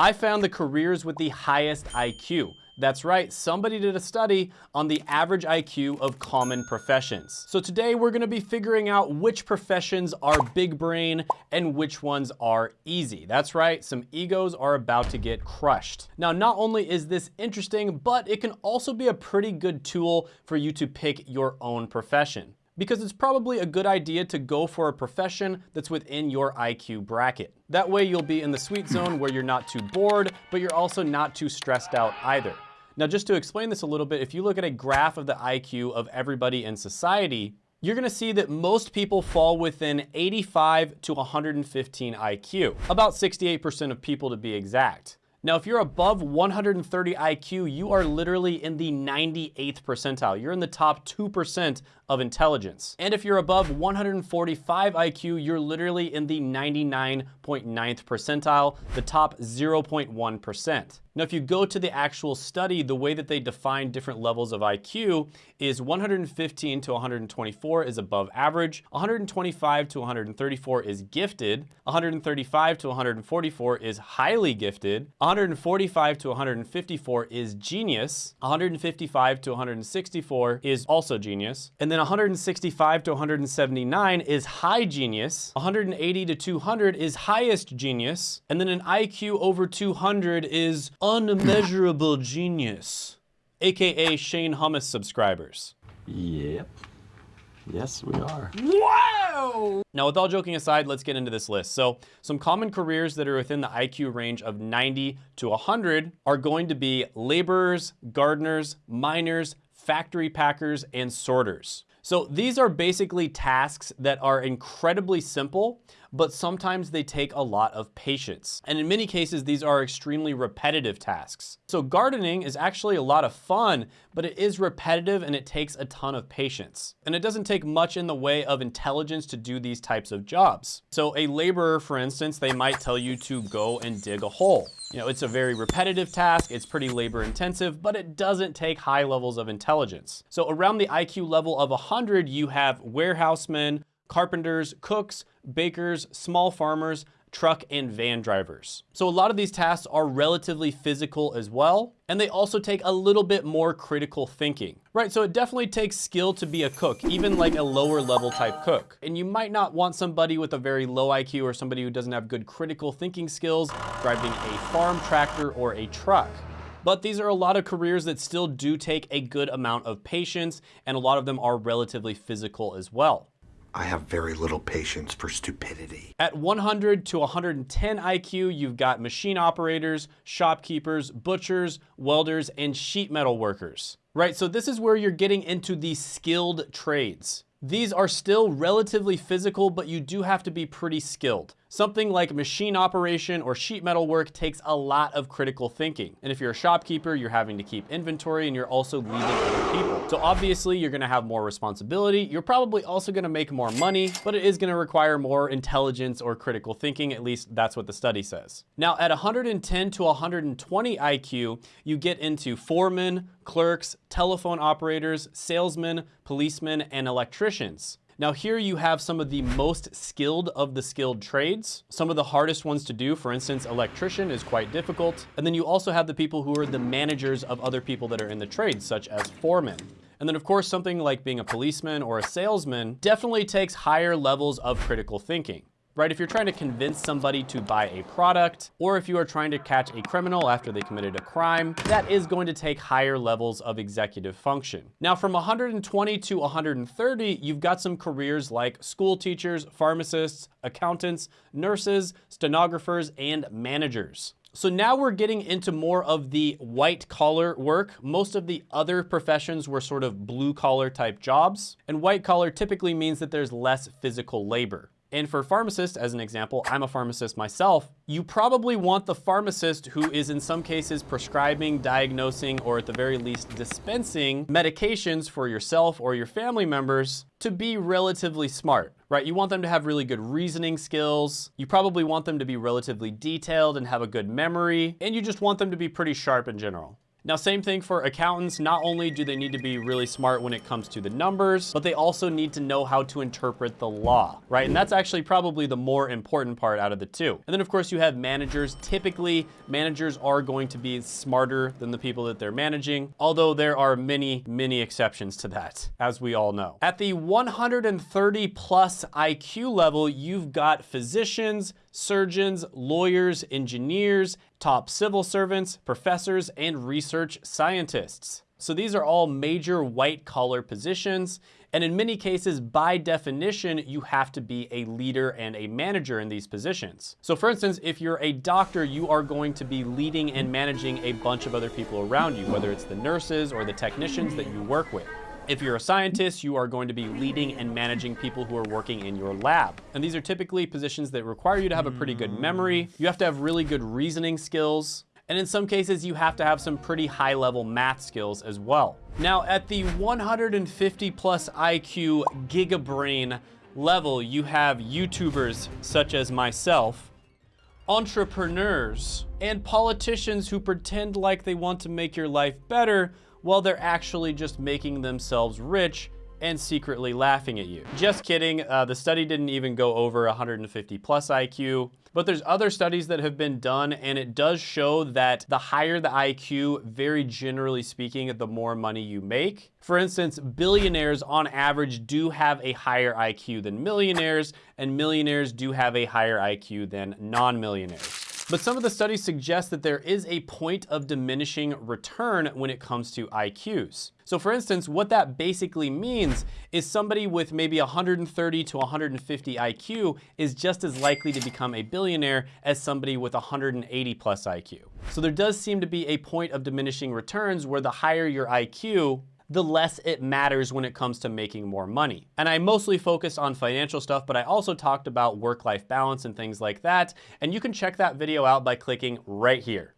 I found the careers with the highest IQ. That's right, somebody did a study on the average IQ of common professions. So today we're gonna be figuring out which professions are big brain and which ones are easy. That's right, some egos are about to get crushed. Now, not only is this interesting, but it can also be a pretty good tool for you to pick your own profession because it's probably a good idea to go for a profession that's within your IQ bracket. That way you'll be in the sweet zone where you're not too bored, but you're also not too stressed out either. Now, just to explain this a little bit, if you look at a graph of the IQ of everybody in society, you're gonna see that most people fall within 85 to 115 IQ, about 68% of people to be exact. Now, if you're above 130 IQ, you are literally in the 98th percentile. You're in the top 2% of intelligence. And if you're above 145 IQ, you're literally in the 99.9th percentile, the top 0.1%. Now, if you go to the actual study, the way that they define different levels of IQ is 115 to 124 is above average, 125 to 134 is gifted, 135 to 144 is highly gifted, 145 to 154 is genius, 155 to 164 is also genius, and then then 165 to 179 is high genius, 180 to 200 is highest genius, and then an IQ over 200 is unmeasurable genius, AKA Shane Hummus subscribers. Yep. Yes, we are. Wow! Now, with all joking aside, let's get into this list. So, some common careers that are within the IQ range of 90 to 100 are going to be laborers, gardeners, miners, factory packers, and sorters. So these are basically tasks that are incredibly simple, but sometimes they take a lot of patience. And in many cases, these are extremely repetitive tasks. So gardening is actually a lot of fun, but it is repetitive and it takes a ton of patience. And it doesn't take much in the way of intelligence to do these types of jobs. So a laborer, for instance, they might tell you to go and dig a hole. You know, it's a very repetitive task, it's pretty labor intensive, but it doesn't take high levels of intelligence. So around the IQ level of 100, you have warehousemen, carpenters, cooks, bakers, small farmers, truck and van drivers. So a lot of these tasks are relatively physical as well, and they also take a little bit more critical thinking, right? So it definitely takes skill to be a cook, even like a lower level type cook. And you might not want somebody with a very low IQ or somebody who doesn't have good critical thinking skills driving a farm tractor or a truck. But these are a lot of careers that still do take a good amount of patience, and a lot of them are relatively physical as well. I have very little patience for stupidity. At 100 to 110 IQ, you've got machine operators, shopkeepers, butchers, welders, and sheet metal workers. Right, so this is where you're getting into the skilled trades. These are still relatively physical, but you do have to be pretty skilled. Something like machine operation or sheet metal work takes a lot of critical thinking. And if you're a shopkeeper, you're having to keep inventory and you're also leading other people. So obviously you're gonna have more responsibility. You're probably also gonna make more money, but it is gonna require more intelligence or critical thinking. At least that's what the study says. Now at 110 to 120 IQ, you get into foremen, clerks, telephone operators, salesmen, policemen, and electricians. Now here you have some of the most skilled of the skilled trades. Some of the hardest ones to do, for instance, electrician is quite difficult. And then you also have the people who are the managers of other people that are in the trades, such as foremen. And then of course, something like being a policeman or a salesman definitely takes higher levels of critical thinking right? If you're trying to convince somebody to buy a product, or if you are trying to catch a criminal after they committed a crime, that is going to take higher levels of executive function. Now from 120 to 130, you've got some careers like school teachers, pharmacists, accountants, nurses, stenographers, and managers. So now we're getting into more of the white collar work. Most of the other professions were sort of blue collar type jobs. And white collar typically means that there's less physical labor. And for pharmacists, as an example, I'm a pharmacist myself, you probably want the pharmacist who is in some cases prescribing, diagnosing, or at the very least dispensing medications for yourself or your family members to be relatively smart, right? You want them to have really good reasoning skills. You probably want them to be relatively detailed and have a good memory, and you just want them to be pretty sharp in general. Now, same thing for accountants. Not only do they need to be really smart when it comes to the numbers, but they also need to know how to interpret the law, right? And that's actually probably the more important part out of the two. And then of course you have managers. Typically, managers are going to be smarter than the people that they're managing, although there are many, many exceptions to that, as we all know. At the 130 plus IQ level, you've got physicians, surgeons, lawyers, engineers, top civil servants, professors, and research scientists. So these are all major white collar positions. And in many cases, by definition, you have to be a leader and a manager in these positions. So for instance, if you're a doctor, you are going to be leading and managing a bunch of other people around you, whether it's the nurses or the technicians that you work with. If you're a scientist, you are going to be leading and managing people who are working in your lab. And these are typically positions that require you to have a pretty good memory. You have to have really good reasoning skills. And in some cases, you have to have some pretty high level math skills as well. Now, at the 150 plus IQ gigabrain level, you have YouTubers such as myself, entrepreneurs, and politicians who pretend like they want to make your life better while they're actually just making themselves rich and secretly laughing at you. Just kidding, uh, the study didn't even go over 150 plus IQ, but there's other studies that have been done and it does show that the higher the IQ, very generally speaking, the more money you make. For instance, billionaires on average do have a higher IQ than millionaires and millionaires do have a higher IQ than non-millionaires. But some of the studies suggest that there is a point of diminishing return when it comes to IQs. So for instance, what that basically means is somebody with maybe 130 to 150 IQ is just as likely to become a billionaire as somebody with 180 plus IQ. So there does seem to be a point of diminishing returns where the higher your IQ, the less it matters when it comes to making more money. And I mostly focused on financial stuff, but I also talked about work-life balance and things like that. And you can check that video out by clicking right here.